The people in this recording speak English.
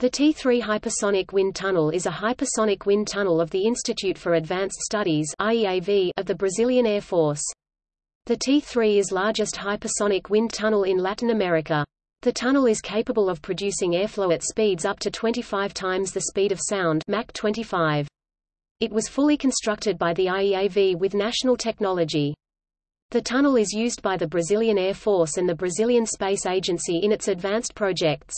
The T3 Hypersonic Wind Tunnel is a hypersonic wind tunnel of the Institute for Advanced Studies IEAV of the Brazilian Air Force. The T3 is largest hypersonic wind tunnel in Latin America. The tunnel is capable of producing airflow at speeds up to 25 times the speed of sound Mach 25. It was fully constructed by the IEAV with national technology. The tunnel is used by the Brazilian Air Force and the Brazilian Space Agency in its advanced projects.